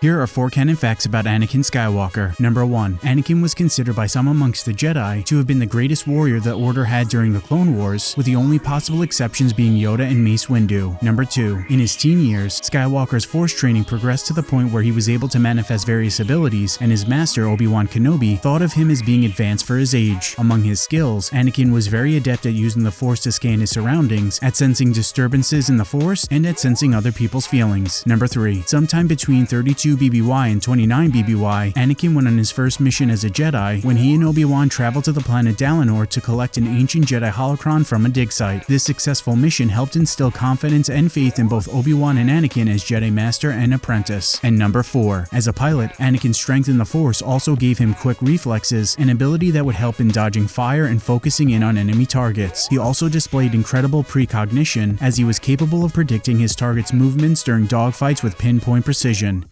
Here are four canon facts about Anakin Skywalker. Number 1. Anakin was considered by some amongst the Jedi to have been the greatest warrior the Order had during the Clone Wars, with the only possible exceptions being Yoda and Mace Windu. Number 2. In his teen years, Skywalker's force training progressed to the point where he was able to manifest various abilities, and his master, Obi-Wan Kenobi, thought of him as being advanced for his age. Among his skills, Anakin was very adept at using the Force to scan his surroundings, at sensing disturbances in the Force, and at sensing other people's feelings. Number 3. Sometime between 32 BBY and 29 BBY, Anakin went on his first mission as a Jedi when he and Obi-Wan traveled to the planet Dalinor to collect an ancient Jedi holocron from a dig site. This successful mission helped instill confidence and faith in both Obi-Wan and Anakin as Jedi Master and Apprentice. And number 4. As a pilot, Anakin's strength in the Force also gave him quick reflexes, an ability that would help in dodging fire and focusing in on enemy targets. He also displayed incredible precognition as he was capable of predicting his target's movements during dogfights with pinpoint precision.